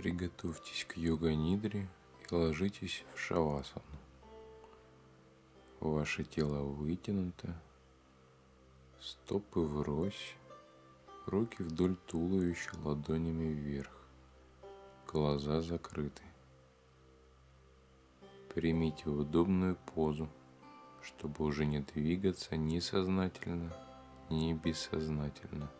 Приготовьтесь к йога-нидре и ложитесь в шавасану. Ваше тело вытянуто, стопы врозь, руки вдоль туловища ладонями вверх, глаза закрыты. Примите удобную позу, чтобы уже не двигаться ни сознательно, ни бессознательно.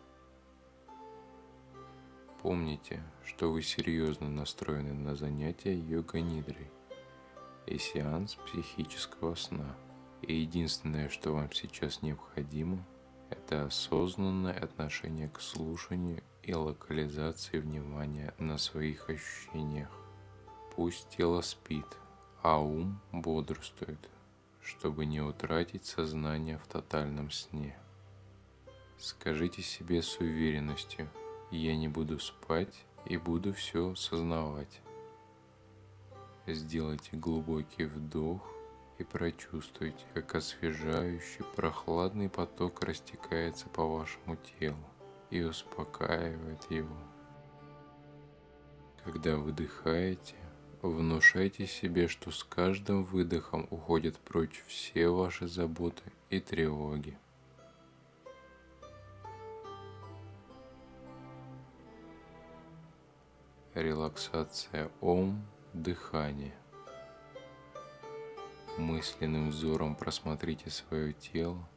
Помните, что вы серьезно настроены на занятия йога-нидрой и сеанс психического сна. И единственное, что вам сейчас необходимо, это осознанное отношение к слушанию и локализации внимания на своих ощущениях. Пусть тело спит, а ум бодрствует, чтобы не утратить сознание в тотальном сне. Скажите себе с уверенностью, я не буду спать и буду все сознавать. Сделайте глубокий вдох и прочувствуйте, как освежающий прохладный поток растекается по вашему телу и успокаивает его. Когда выдыхаете, Внушайте себе, что с каждым выдохом уходят прочь все ваши заботы и тревоги. Релаксация ом, дыхание. Мысленным взором просмотрите свое тело,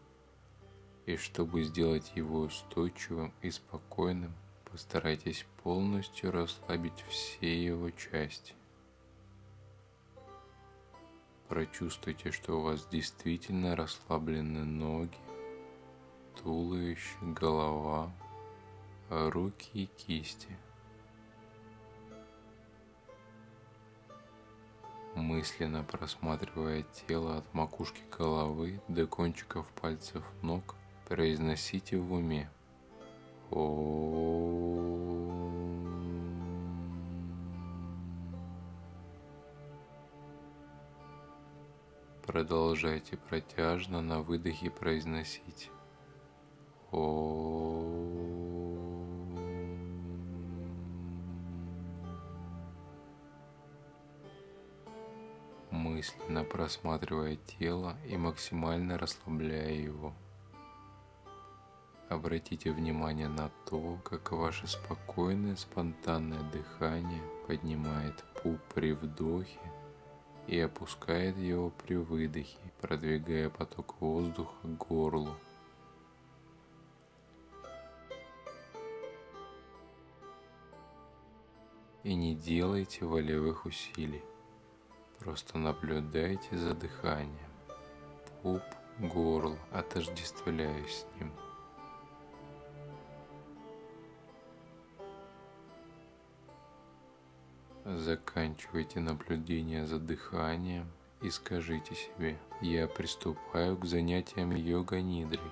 и чтобы сделать его устойчивым и спокойным, постарайтесь полностью расслабить все его части. Прочувствуйте, что у вас действительно расслаблены ноги, туловище, голова, руки и кисти. Мысленно просматривая тело от макушки головы до кончиков пальцев ног, произносите в уме. Продолжайте протяжно на выдохе произносить О. мысленно просматривая тело и максимально расслабляя его. Обратите внимание на то, как ваше спокойное спонтанное дыхание поднимает пуп при вдохе и опускает его при выдохе, продвигая поток воздуха к горлу. И не делайте волевых усилий. Просто наблюдайте за дыханием. Пуп, горло, отождествляясь с ним – Заканчивайте наблюдение за дыханием и скажите себе, я приступаю к занятиям йога-нидрой.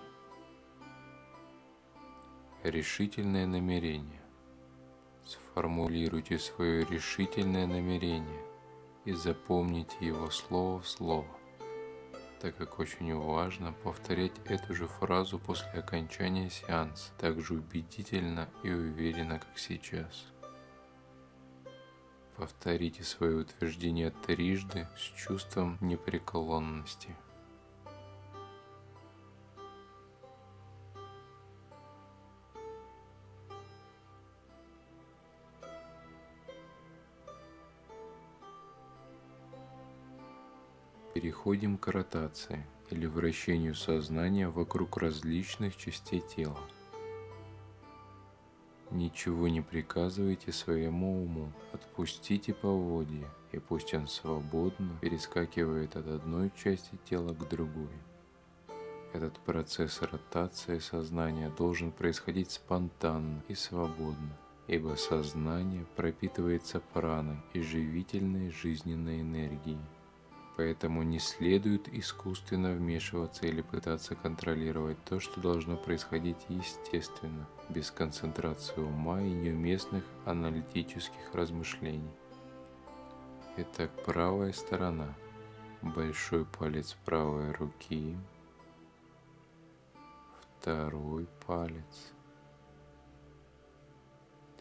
Решительное намерение. Сформулируйте свое решительное намерение и запомните его слово в слово, так как очень важно повторять эту же фразу после окончания сеанса так же убедительно и уверенно, как сейчас. Повторите свое утверждение трижды с чувством непреклонности. Переходим к ротации или вращению сознания вокруг различных частей тела. Ничего не приказывайте своему уму, отпустите поводья, и пусть он свободно перескакивает от одной части тела к другой. Этот процесс ротации сознания должен происходить спонтанно и свободно, ибо сознание пропитывается праной и живительной жизненной энергией. Поэтому не следует искусственно вмешиваться или пытаться контролировать то, что должно происходить естественно, без концентрации ума и неуместных аналитических размышлений. Итак, правая сторона. Большой палец правой руки. Второй палец.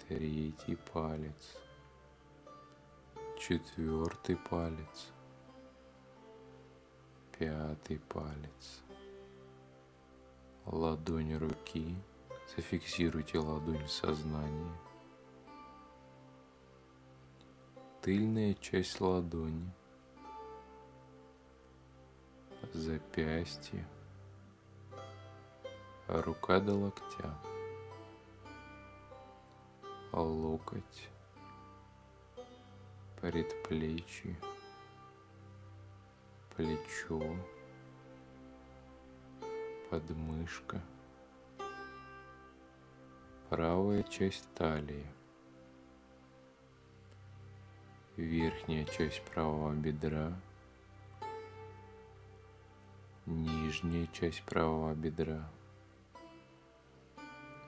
Третий палец четвертый палец, пятый палец, ладонь руки, зафиксируйте ладонь в тыльная часть ладони, запястье, рука до локтя, локоть, предплечье, плечо, подмышка, правая часть талии, верхняя часть правого бедра, нижняя часть правого бедра,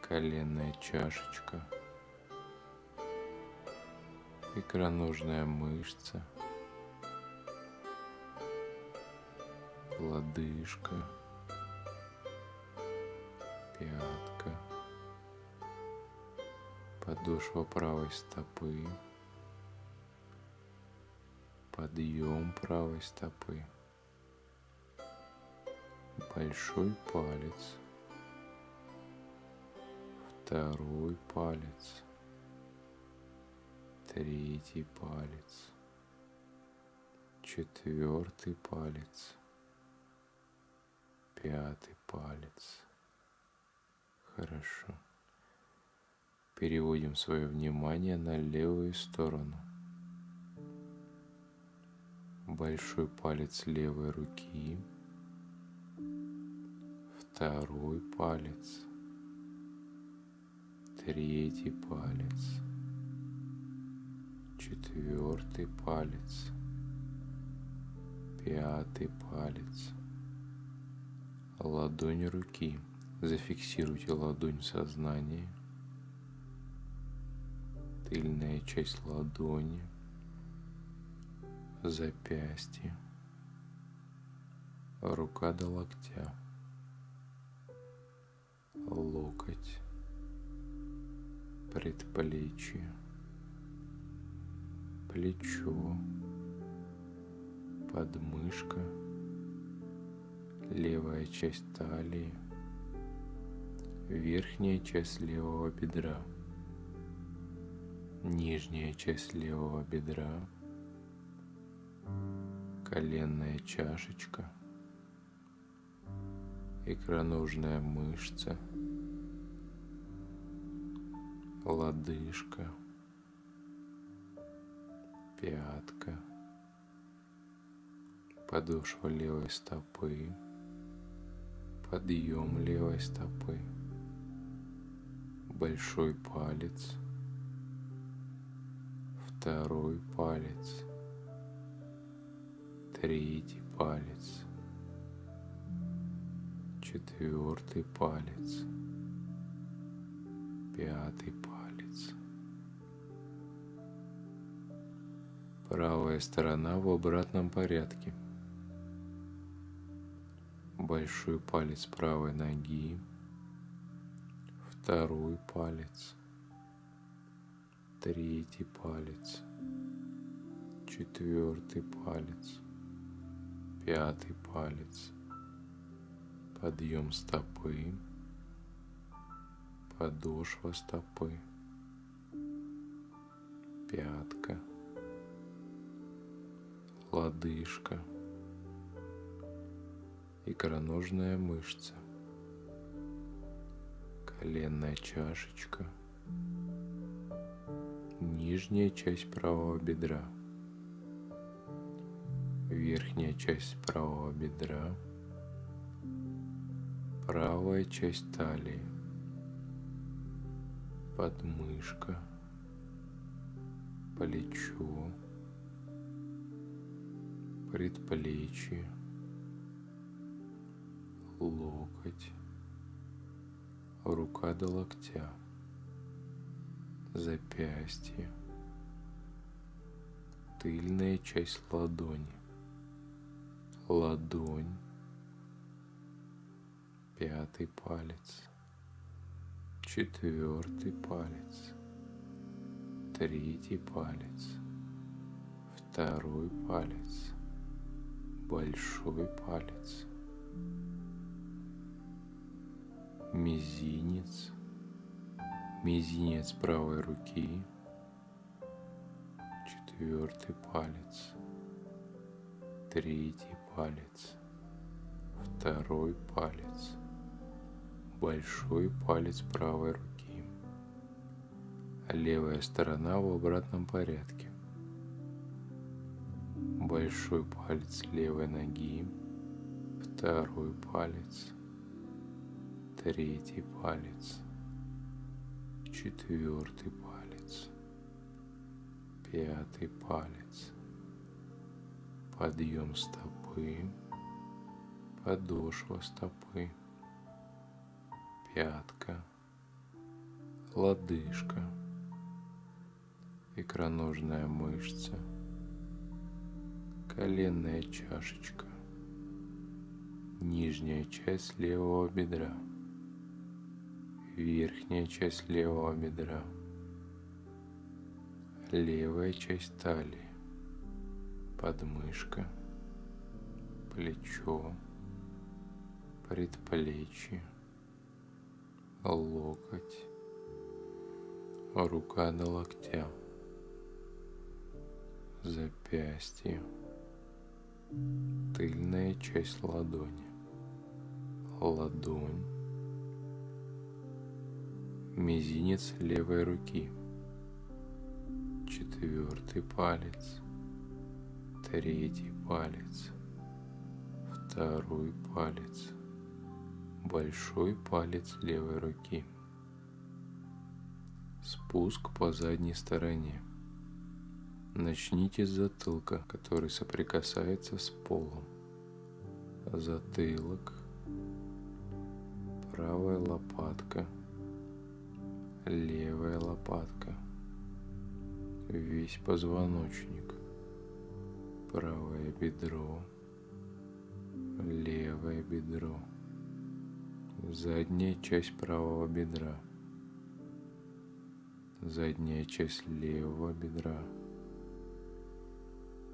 коленная чашечка, икроножная мышца, лодыжка, пятка, подошва правой стопы, подъем правой стопы, большой палец, второй палец, третий палец, четвертый палец, пятый палец. Хорошо. Переводим свое внимание на левую сторону. Большой палец левой руки, второй палец, третий палец, четвертый палец, пятый палец, ладонь руки. Зафиксируйте ладонь в сознании, тыльная часть ладони, запястье, рука до локтя, локоть, предплечье, плечо, подмышка, левая часть талии, верхняя часть левого бедра, нижняя часть левого бедра, коленная чашечка, икроножная мышца, лодыжка, пятка, подошва левой стопы, подъем левой стопы, большой палец, второй палец, третий палец, четвертый палец, пятый палец. Правая сторона в обратном порядке. Большой палец правой ноги, второй палец, третий палец, четвертый палец, пятый палец, подъем стопы, подошва стопы, пятка, лодыжка, икроножная мышца, коленная чашечка, нижняя часть правого бедра, верхняя часть правого бедра, правая часть талии, подмышка, плечо, предплечье, локоть, рука до локтя, запястье, тыльная часть ладони, ладонь, пятый палец, четвертый палец, третий палец, второй палец, большой палец, мизинец, мизинец правой руки, четвертый палец, третий палец, второй палец, большой палец правой руки, левая сторона в обратном порядке, большой палец левой ноги, второй палец, третий палец, четвертый палец, пятый палец, подъем стопы, подошва стопы, пятка, лодыжка, икроножная мышца, коленная чашечка, нижняя часть левого бедра, верхняя часть левого бедра, левая часть талии, подмышка, плечо, предплечье, локоть, рука до локтя, запястье, тыльная часть ладони, ладонь, мизинец левой руки, четвертый палец, третий палец, второй палец, большой палец левой руки. Спуск по задней стороне. Начните с затылка, который соприкасается с полом. Затылок, правая лопатка, левая лопатка, весь позвоночник, правое бедро, левое бедро, задняя часть правого бедра, задняя часть левого бедра,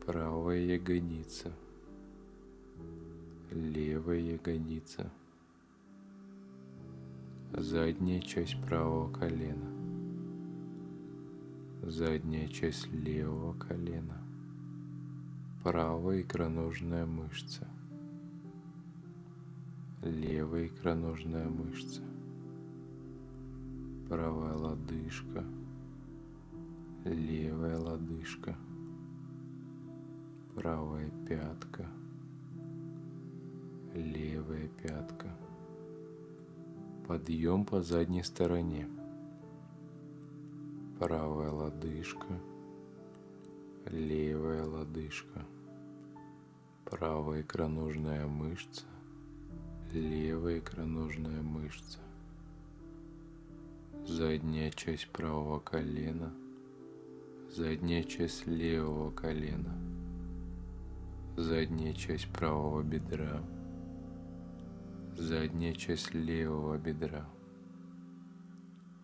правая ягодица, левая ягодица, задняя часть правого колена, задняя часть левого колена, правая икроножная мышца, левая икроножная мышца, правая лодыжка, левая лодыжка, правая пятка, левая пятка, подъем по задней стороне, правая лодыжка, левая лодыжка, правая икроножная мышца, левая икроножная мышца, задняя часть правого колена, задняя часть левого колена, задняя часть правого бедра, задняя часть левого бедра,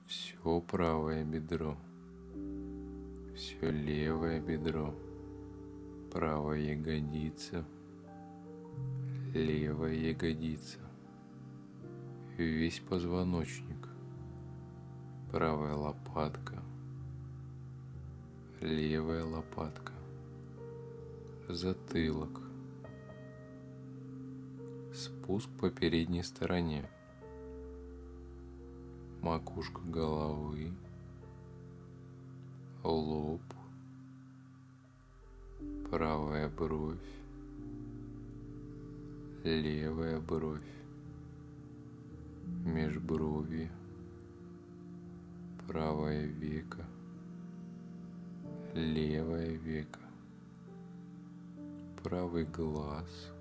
все правое бедро, все левое бедро, правая ягодица, левая ягодица, весь позвоночник, правая лопатка, левая лопатка, затылок, спуск по передней стороне, макушка головы, лоб, правая бровь, левая бровь, межброви, правое веко, левое веко, правый глаз,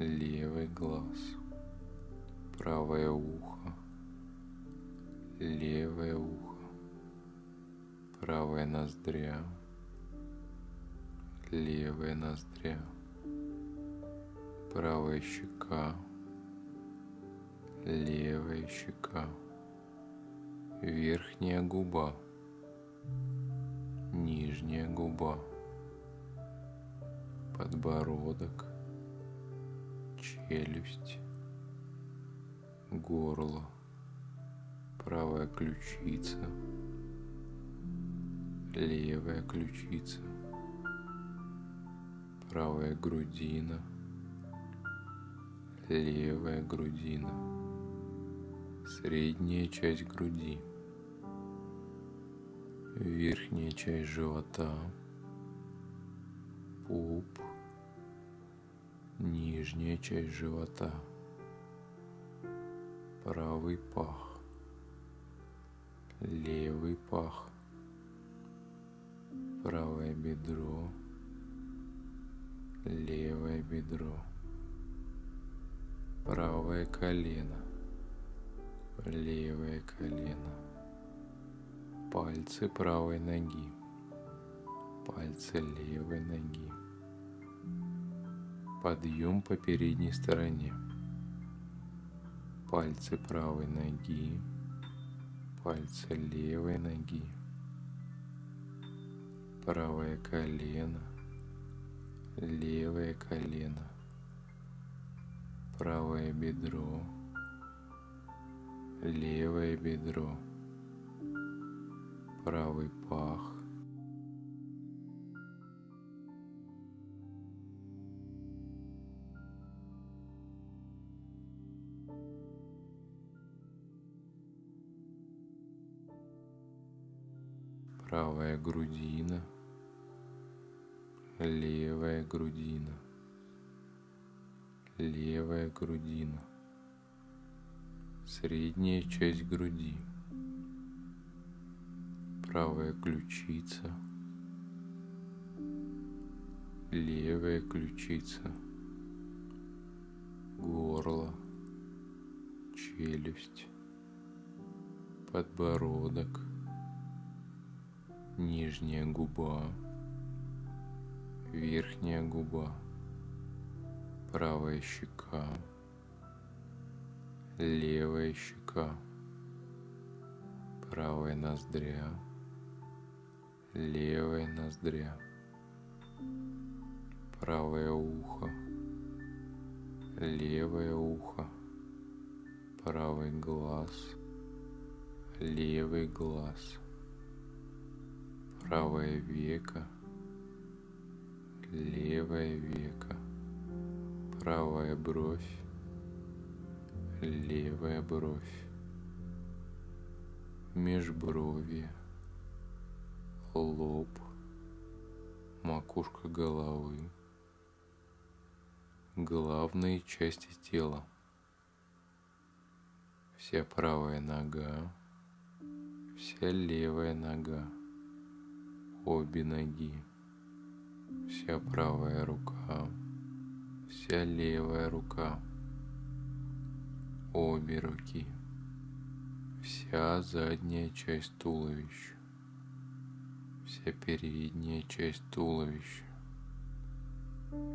левый глаз, правое ухо, левое ухо, правая ноздря, левая ноздря, правая щека, левая щека, верхняя губа, нижняя губа, подбородок, челюсть, горло, правая ключица, левая ключица, правая грудина, левая грудина, средняя часть груди, верхняя часть живота, пуп, нижняя часть живота, правый пах, левый пах, правое бедро, левое бедро, правое колено, левое колено, пальцы правой ноги, пальцы левой ноги, подъем по передней стороне, пальцы правой ноги, пальцы левой ноги, правое колено, левое колено, правое бедро, левое бедро, правый пах, грудина, левая грудина, левая грудина, средняя часть груди, правая ключица, левая ключица, горло, челюсть, подбородок, нижняя губа, верхняя губа, правая щека, левая щека, правая ноздря, левая ноздря, правое ухо, левое ухо, правый глаз, левый глаз, правое веко, левое веко, правая бровь, левая бровь, межбровье, лоб, макушка головы, главные части тела, вся правая нога, вся левая нога, обе ноги, вся правая рука, вся левая рука, обе руки, вся задняя часть туловища, вся передняя часть туловища,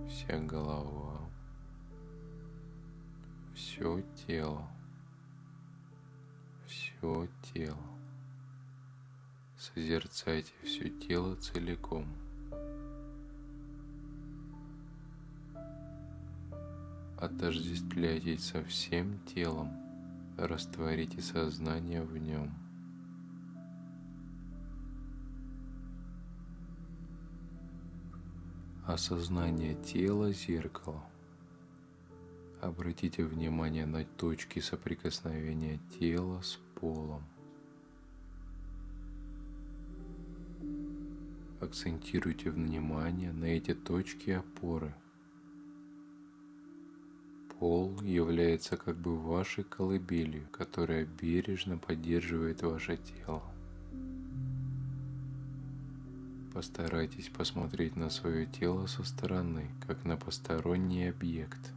вся голова, все тело, все тело. Созерцайте все тело целиком. Отождествляйтесь со всем телом, растворите сознание в нем. Осознание тела – зеркало. Обратите внимание на точки соприкосновения тела с полом. Акцентируйте внимание на эти точки опоры. Пол является как бы вашей колыбелью, которая бережно поддерживает ваше тело. Постарайтесь посмотреть на свое тело со стороны, как на посторонний объект.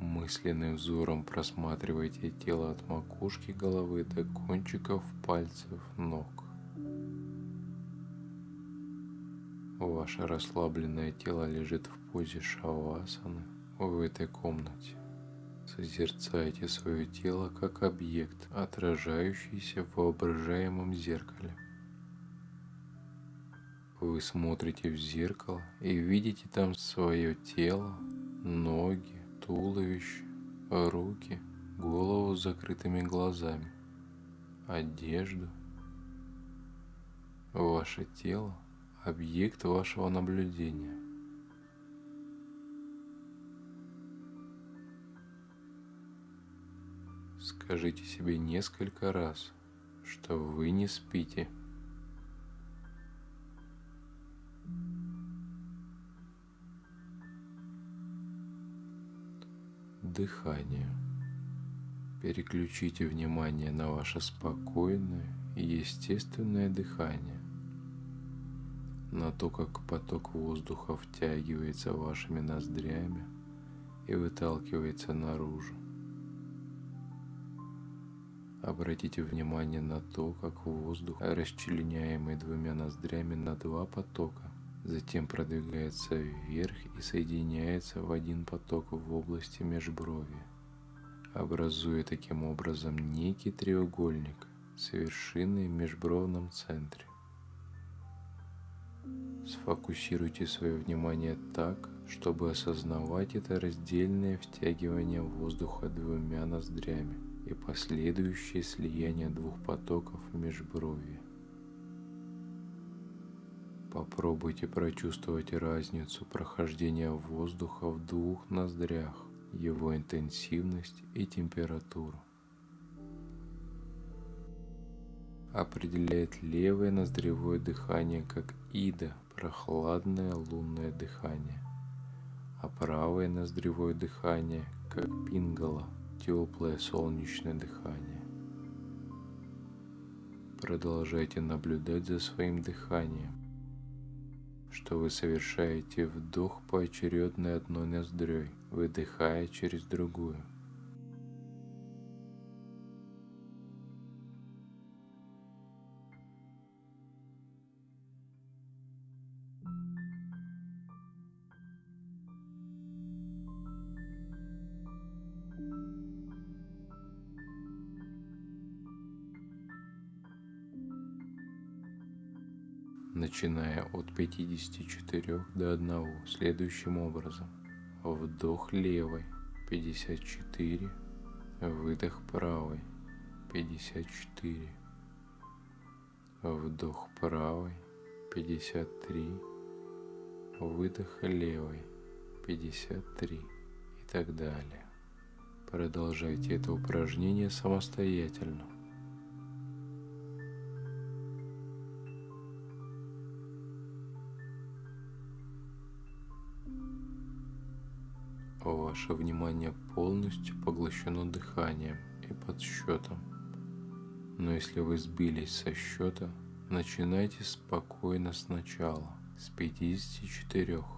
Мысленным взором просматривайте тело от макушки головы до кончиков пальцев ног. Ваше расслабленное тело лежит в позе шавасаны в этой комнате. Созерцайте свое тело как объект, отражающийся в воображаемом зеркале. Вы смотрите в зеркало и видите там свое тело, ноги, туловище, руки, голову с закрытыми глазами, одежду. Ваше тело – объект вашего наблюдения. Скажите себе несколько раз, что вы не спите – дыхание. Переключите внимание на ваше спокойное и естественное дыхание, на то, как поток воздуха втягивается вашими ноздрями и выталкивается наружу. Обратите внимание на то, как воздух, расчленяемый двумя ноздрями на два потока, затем продвигается вверх и соединяется в один поток в области межброви, образуя таким образом некий треугольник с вершиной в межбровном центре. Сфокусируйте свое внимание так, чтобы осознавать это раздельное втягивание воздуха двумя ноздрями и последующее слияние двух потоков межброви. Попробуйте прочувствовать разницу прохождения воздуха в двух ноздрях, его интенсивность и температуру. Определяет левое ноздревое дыхание как Ида, прохладное лунное дыхание, а правое ноздревое дыхание как Пингала, теплое солнечное дыхание. Продолжайте наблюдать за своим дыханием что вы совершаете вдох поочередно одной ноздрёй, выдыхая через другую – начиная от 54 до 1 следующим образом. Вдох левой 54, выдох правой 54, вдох правой 53, выдох левой 53 и так далее. Продолжайте это упражнение самостоятельно. Ваше внимание полностью поглощено дыханием и подсчетом. Но если вы сбились со счета, начинайте спокойно сначала, с 54.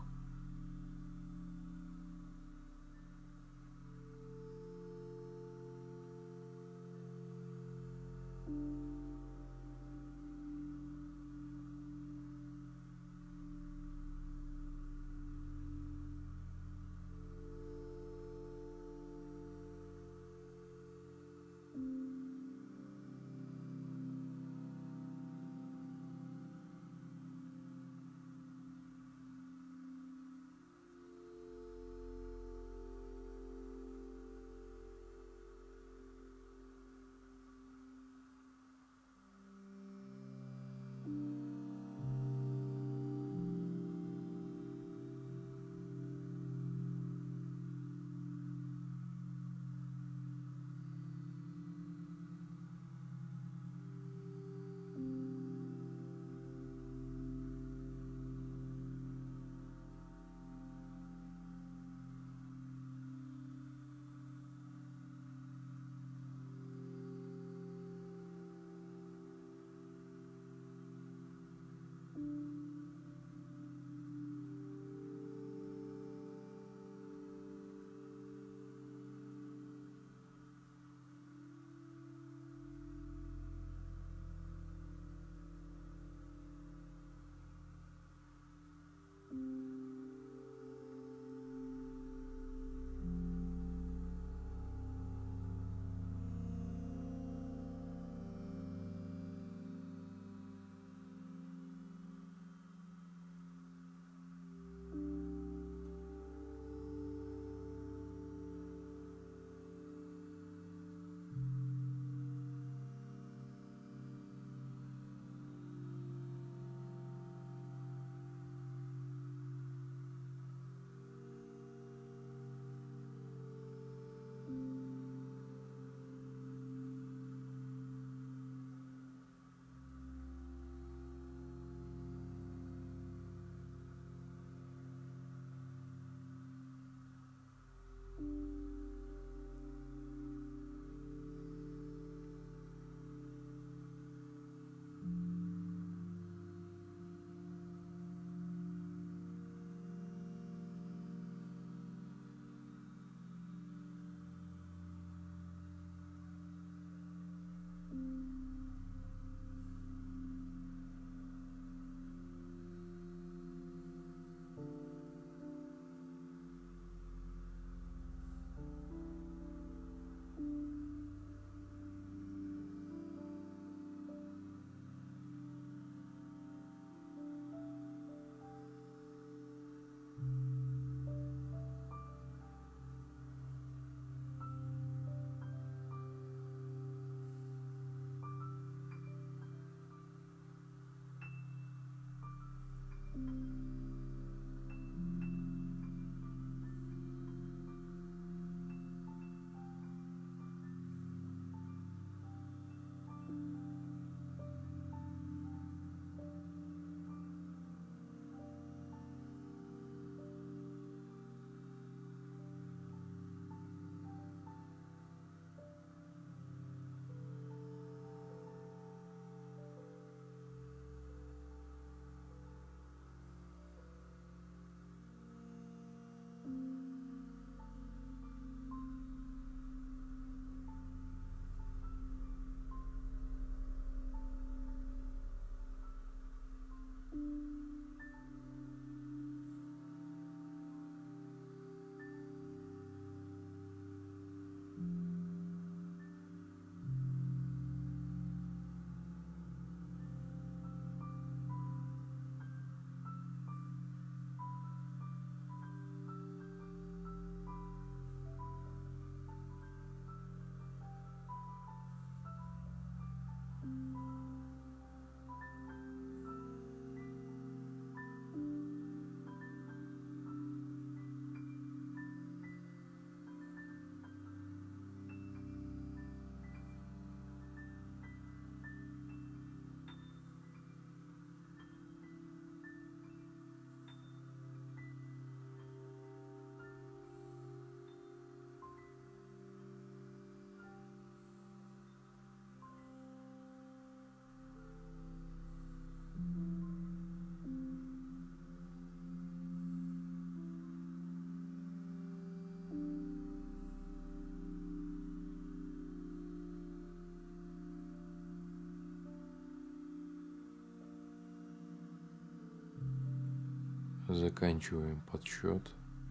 Заканчиваем подсчет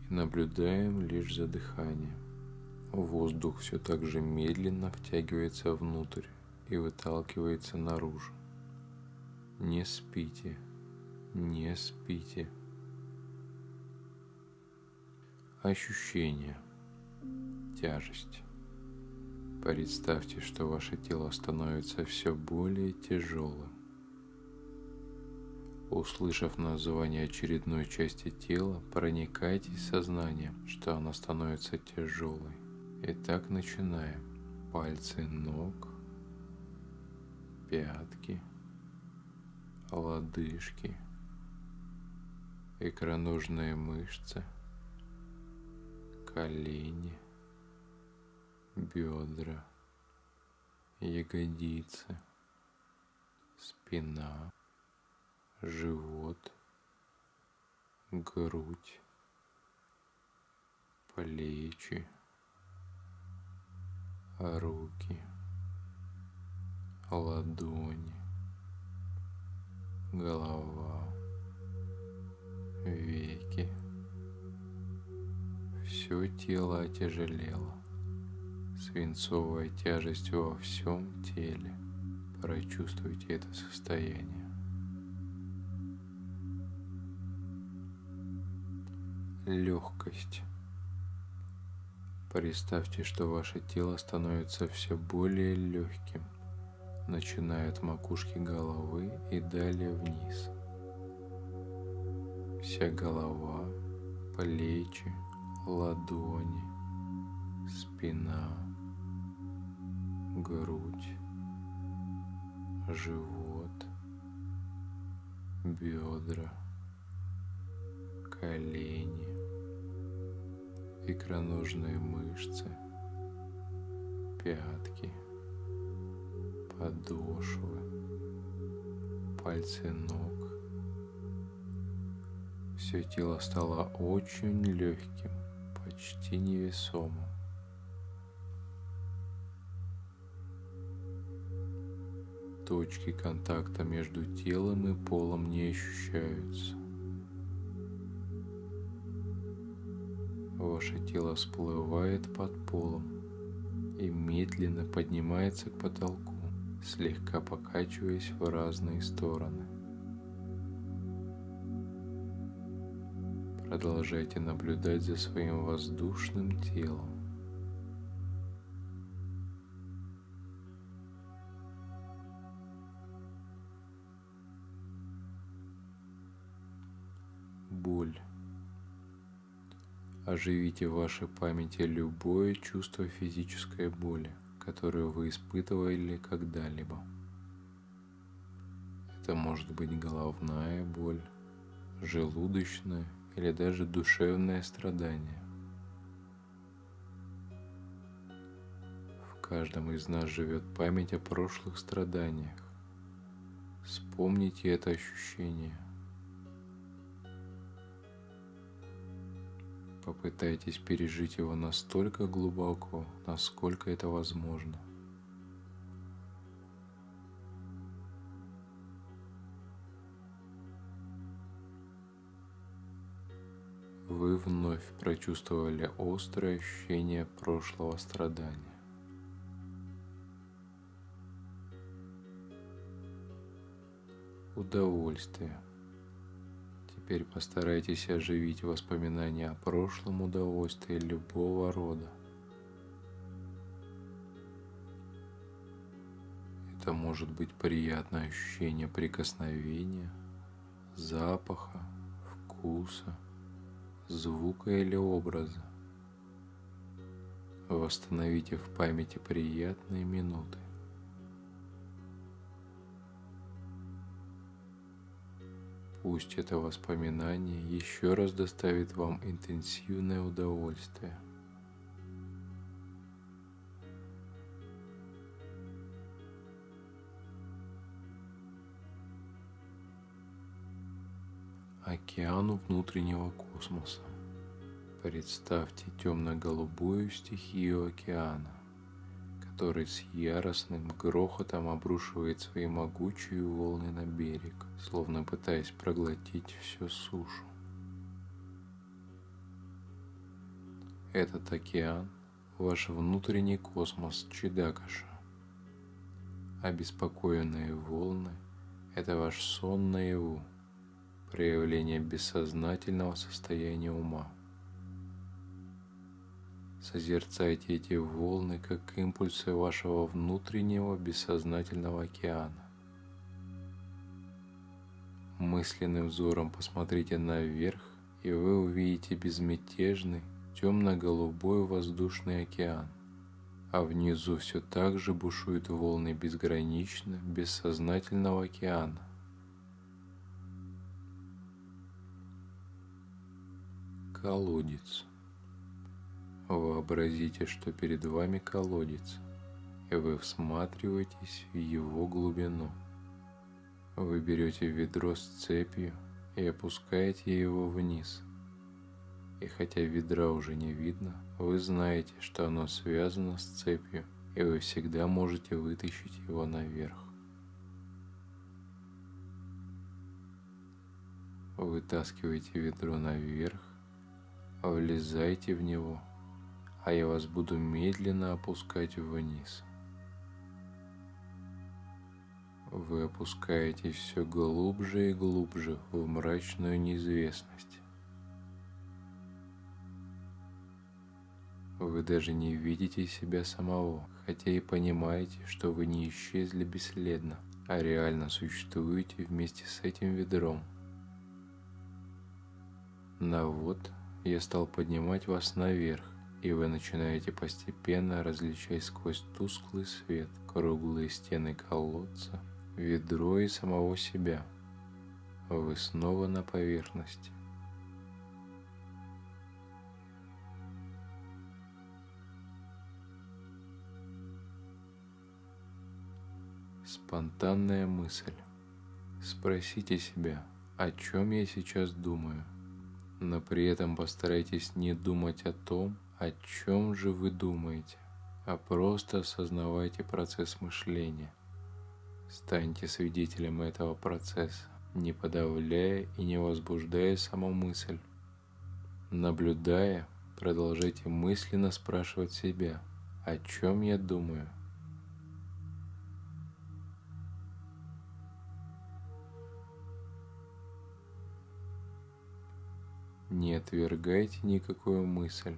и наблюдаем лишь за дыханием. Воздух все так же медленно втягивается внутрь и выталкивается наружу. Не спите, не спите. Ощущения. Тяжесть. Представьте, что ваше тело становится все более тяжелым. Услышав название очередной части тела, проникайтесь сознанием, что она становится тяжелой. Итак, начинаем. Пальцы ног, пятки, лодыжки, икроножные мышцы, колени, бедра, ягодицы, спина, живот, грудь, плечи, руки, ладони, голова, веки. Все тело отяжелело. Свинцовая тяжесть во всем теле. Прочувствуйте это состояние. Легкость. Представьте, что ваше тело становится все более легким, начиная от макушки головы и далее вниз. Вся голова, плечи, ладони, спина, грудь, живот, бедра, колени, икроножные мышцы, пятки, подошвы, пальцы ног. Все тело стало очень легким, почти невесомым. Точки контакта между телом и полом не ощущаются. Ваше тело всплывает под полом и медленно поднимается к потолку, слегка покачиваясь в разные стороны. Продолжайте наблюдать за своим воздушным телом. Оживите в вашей памяти любое чувство физической боли, которое вы испытывали когда-либо. Это может быть головная боль, желудочное или даже душевное страдание. В каждом из нас живет память о прошлых страданиях. Вспомните это ощущение. Попытайтесь пережить его настолько глубоко, насколько это возможно. вы вновь прочувствовали острое ощущение прошлого страдания. Удовольствие. Теперь постарайтесь оживить воспоминания о прошлом удовольствии любого рода. Это может быть приятное ощущение прикосновения, запаха, вкуса – звука или образа. Восстановите в памяти приятные минуты. Пусть это воспоминание еще раз доставит вам интенсивное удовольствие. океану внутреннего космоса. Представьте темно-голубую стихию океана, который с яростным грохотом обрушивает свои могучие волны на берег, словно пытаясь проглотить всю сушу. Этот океан – ваш внутренний космос Чидакаша. Обеспокоенные волны – это ваш сон наяву – проявление бессознательного состояния ума. Созерцайте эти волны как импульсы вашего внутреннего бессознательного океана. Мысленным взором посмотрите наверх, и вы увидите безмятежный темно-голубой воздушный океан, а внизу все так же бушуют волны безгранично бессознательного океана. Колодец. Вообразите, что перед вами колодец, и вы всматриваетесь в его глубину. Вы берете ведро с цепью и опускаете его вниз. И хотя ведра уже не видно, вы знаете, что оно связано с цепью, и вы всегда можете вытащить его наверх. Вытаскиваете ведро наверх, влезайте в него, а я вас буду медленно опускать вниз. Вы опускаетесь все глубже и глубже в мрачную неизвестность. Вы даже не видите себя самого, хотя и понимаете, что вы не исчезли бесследно, а реально существуете вместе с этим ведром. Но вот я стал поднимать вас наверх, и вы начинаете постепенно различать сквозь тусклый свет круглые стены колодца, ведро и самого себя. Вы снова на поверхности. Спонтанная мысль. Спросите себя, о чем я сейчас думаю – но при этом постарайтесь не думать о том, о чем же вы думаете, а просто осознавайте процесс мышления. Станьте свидетелем этого процесса, не подавляя и не возбуждая саму мысль. Наблюдая, продолжайте мысленно спрашивать себя, о чем я думаю, Не отвергайте никакую мысль,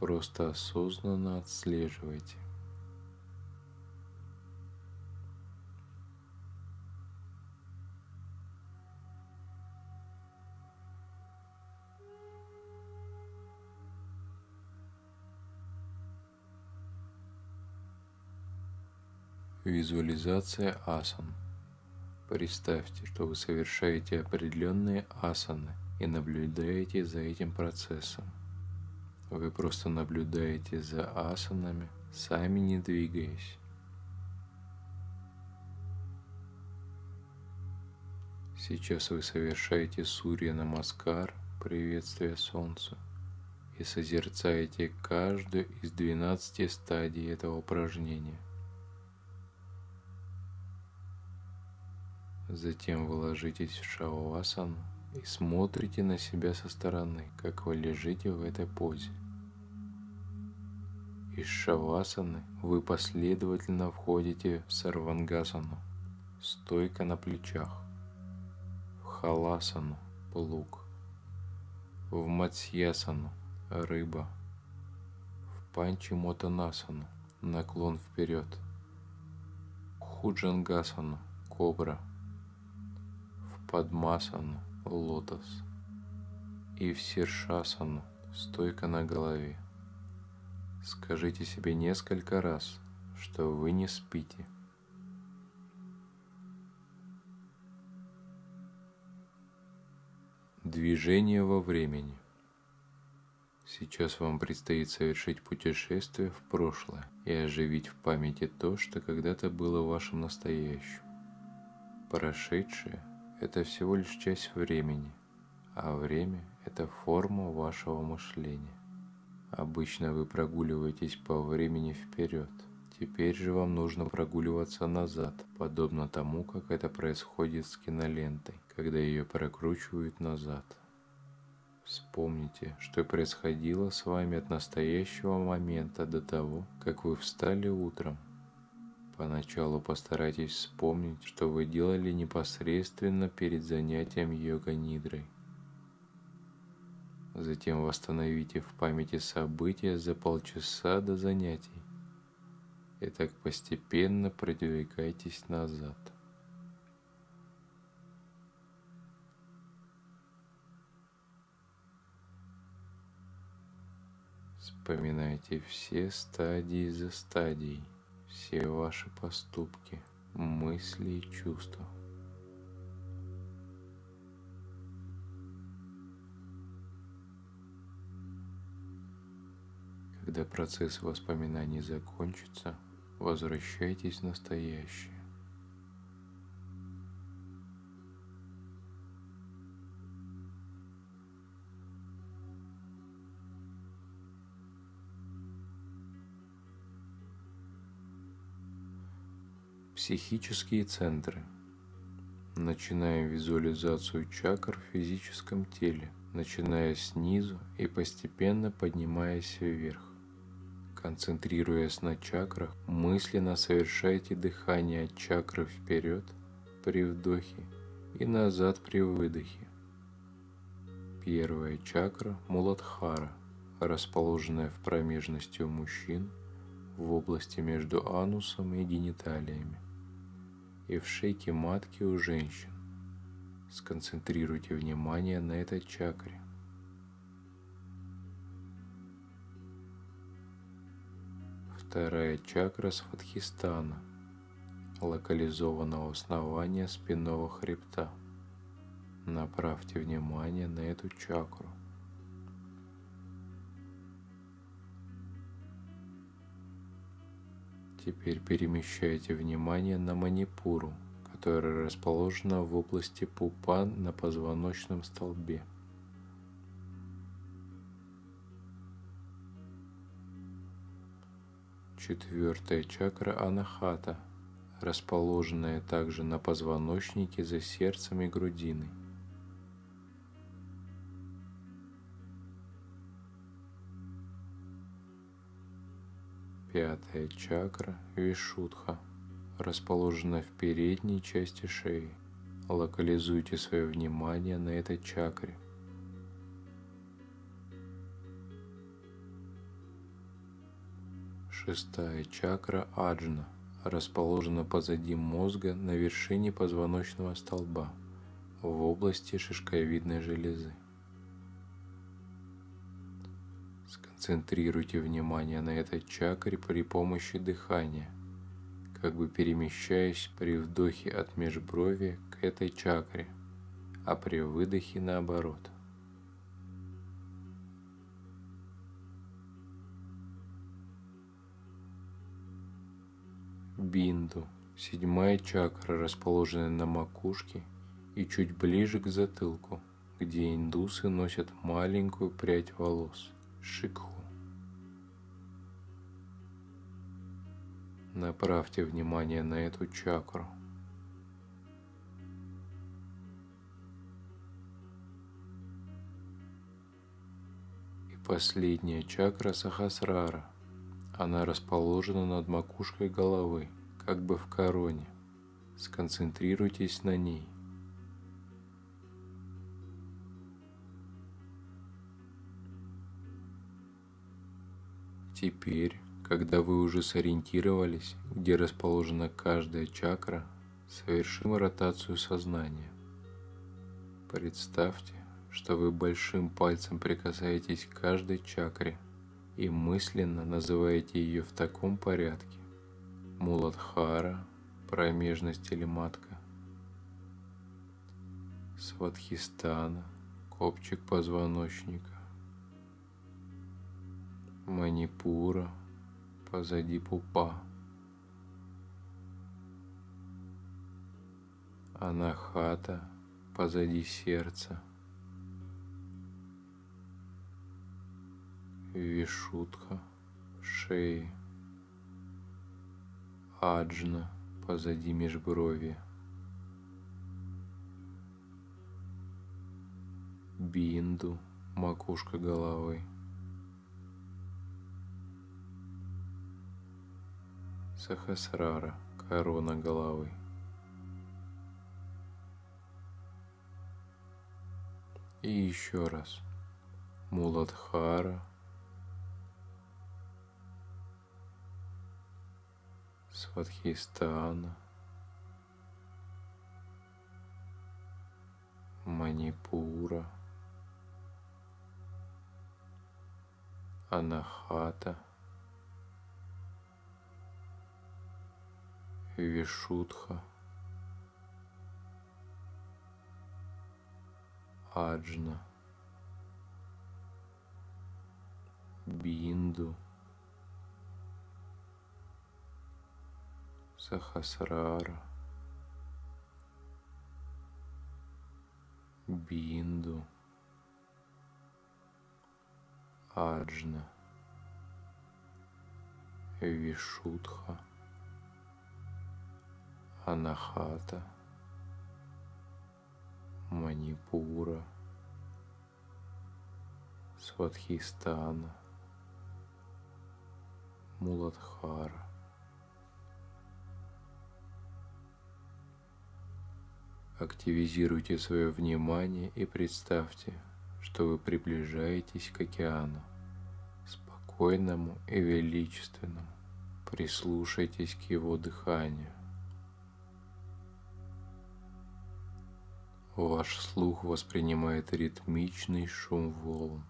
Просто осознанно отслеживайте. Визуализация асан. Представьте, что вы совершаете определенные асаны и наблюдаете за этим процессом. Вы просто наблюдаете за асанами, сами не двигаясь. Сейчас вы совершаете Сурья Намаскар, приветствие Солнцу, и созерцаете каждую из 12 стадий этого упражнения. Затем вы ложитесь в шавасану и смотрите на себя со стороны, как вы лежите в этой позе. Из шавасаны вы последовательно входите в сарвангасану, стойка на плечах, в халасану, плуг, в матсьясану, рыба, в панчимотанасану, наклон вперед, в худжангасану, кобра, в падмасану, лотос. И в сиршасану, стойка на голове. Скажите себе несколько раз, что вы не спите. Движение во времени. Сейчас вам предстоит совершить путешествие в прошлое и оживить в памяти то, что когда-то было вашим настоящим. Прошедшее – это всего лишь часть времени, а время – это форма вашего мышления. Обычно вы прогуливаетесь по времени вперед. Теперь же вам нужно прогуливаться назад, подобно тому, как это происходит с кинолентой, когда ее прокручивают назад. Вспомните, что происходило с вами от настоящего момента до того, как вы встали утром. Поначалу постарайтесь вспомнить, что вы делали непосредственно перед занятием йога-нидрой. Затем восстановите в памяти события за полчаса до занятий. И так постепенно продвигайтесь назад. Вспоминайте все стадии за стадией, все ваши поступки, мысли и чувства. Когда процесс воспоминаний закончится, возвращайтесь в настоящее. Психические центры. Начинаем визуализацию чакр в физическом теле, начиная снизу и постепенно поднимаясь вверх. Концентрируясь на чакрах, мысленно совершайте дыхание от чакры вперед при вдохе и назад при выдохе. Первая чакра – Муладхара, расположенная в промежности у мужчин в области между анусом и гениталиями и в шейке матки у женщин. Сконцентрируйте внимание на этой чакре. Вторая чакра Сватхистана, локализованного основания спинного хребта. Направьте внимание на эту чакру. Теперь перемещайте внимание на манипуру, которая расположена в области пупа на позвоночном столбе. Четвертая чакра Анахата, расположенная также на позвоночнике за сердцем и грудиной. Пятая чакра Вишудха, расположена в передней части шеи. Локализуйте свое внимание на этой чакре – Шестая чакра Аджна расположена позади мозга на вершине позвоночного столба в области шишковидной железы. Сконцентрируйте внимание на этой чакре при помощи дыхания, как бы перемещаясь при вдохе от межброви к этой чакре, а при выдохе наоборот. Бинду – седьмая чакра, расположенная на макушке и чуть ближе к затылку, где индусы носят маленькую прядь волос – шикху. Направьте внимание на эту чакру. И последняя чакра Сахасрара. Она расположена над макушкой головы, как бы в короне. Сконцентрируйтесь на ней. Теперь когда вы уже сориентировались, где расположена каждая чакра, совершим ротацию сознания. Представьте, что вы большим пальцем прикасаетесь к каждой чакре и мысленно называете ее в таком порядке. Муладхара, промежность или матка. Сватхистана, копчик позвоночника. Манипура – позади пупа. Анахата позади сердца. Вишутха в шее. Аджна позади межброви. Бинду макушка головы. Сахасрара, корона головы. И еще раз. Муладхара, Сватхистана, Манипура, Анахата – Вишудха, Аджна, Бинду, Сахасрара, Бинду, Аджна, Вишудха. Анахата, Манипура, Сватхистана, Муладхара. Активизируйте свое внимание и представьте, что вы приближаетесь к океану, спокойному и величественному. Прислушайтесь к его дыханию. Ваш слух воспринимает ритмичный шум волн.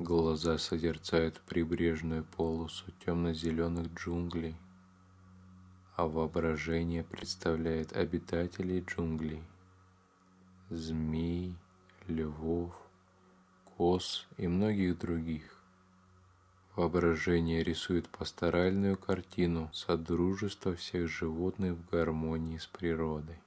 Глаза созерцают прибрежную полосу темно-зеленых джунглей, а воображение представляет обитателей джунглей, змей, львов, коз и многих других. Воображение рисует пасторальную картину содружества всех животных в гармонии с природой.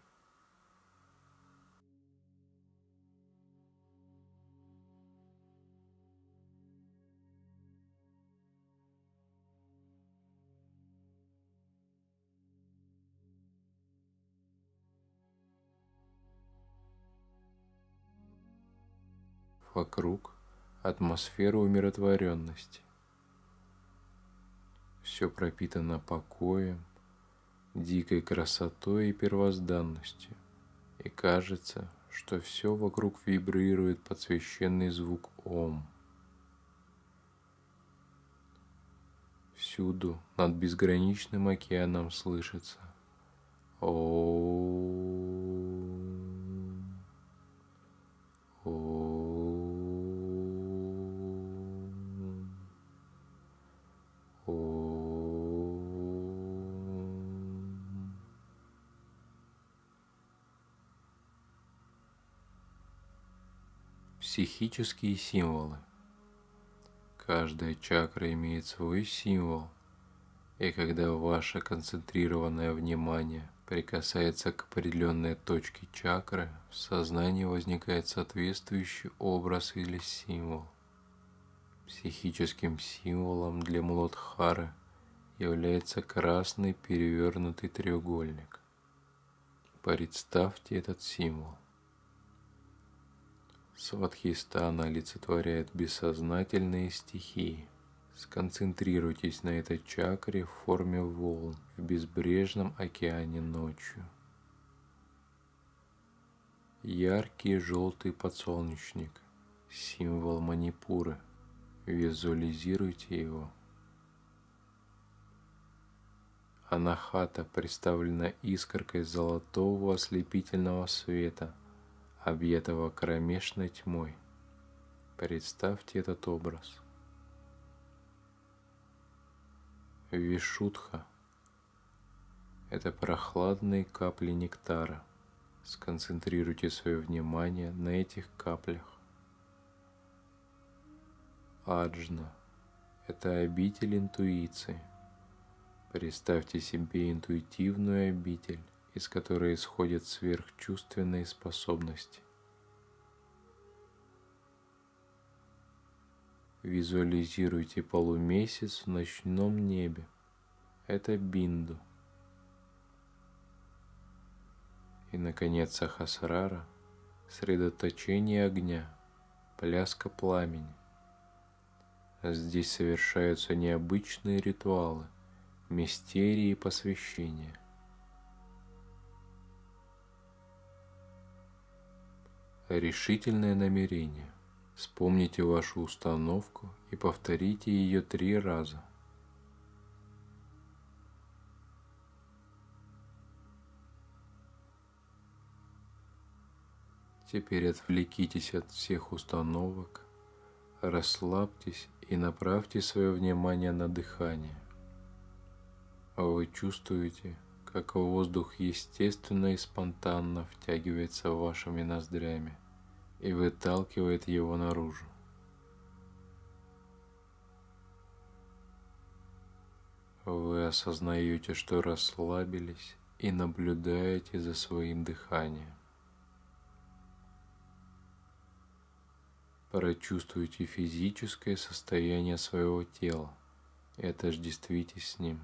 Вокруг атмосфера умиротворенности. Все пропитано покоем, дикой красотой и первозданностью, и кажется, что все вокруг вибрирует под священный звук Ом. Всюду над безграничным океаном слышится Ом. Психические символы. Каждая чакра имеет свой символ, и когда ваше концентрированное внимание прикасается к определенной точке чакры, в сознании возникает соответствующий образ или символ. Психическим символом для Мулодхары является красный перевернутый треугольник. Представьте этот символ. Сватхистана олицетворяет бессознательные стихии. Сконцентрируйтесь на этой чакре в форме волн в безбрежном океане ночью. Яркий желтый подсолнечник – символ Манипуры. Визуализируйте его. Анахата представлена искоркой золотого ослепительного света – объятого кромешной тьмой. Представьте этот образ. Вишутха – это прохладные капли нектара. Сконцентрируйте свое внимание на этих каплях. Аджна – это обитель интуиции. Представьте себе интуитивную обитель, из которой исходят сверхчувственные способности. Визуализируйте полумесяц в ночном небе. Это бинду. И, наконец, Сахасрара – средоточение огня, пляска пламени. Здесь совершаются необычные ритуалы, мистерии посвящения – решительное намерение. Вспомните вашу установку и повторите ее три раза. Теперь отвлекитесь от всех установок, расслабьтесь и направьте свое внимание на дыхание. Вы чувствуете, как воздух естественно и спонтанно втягивается вашими ноздрями и выталкивает его наружу. Вы осознаете, что расслабились и наблюдаете за своим дыханием. Прочувствуйте физическое состояние своего тела и отождествитесь с ним.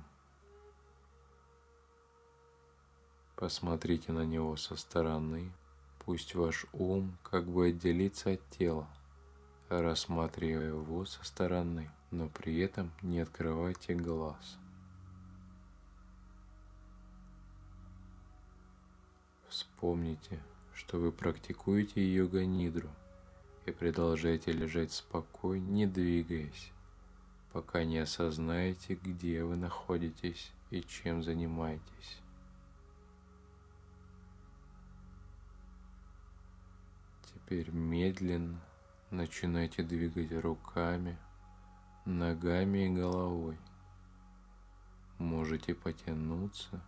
Посмотрите на него со стороны. Пусть ваш ум как бы отделится от тела, рассматривая его со стороны, но при этом не открывайте глаз. Вспомните, что вы практикуете йога-нидру и продолжайте лежать спокойно, не двигаясь, пока не осознаете, где вы находитесь и чем занимаетесь. Теперь медленно начинайте двигать руками, ногами и головой. Можете потянуться,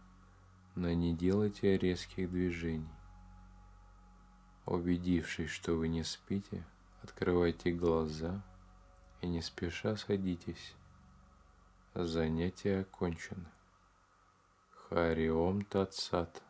но не делайте резких движений. Убедившись, что вы не спите, открывайте глаза и не спеша садитесь. Занятие окончено. Хариом Татсат.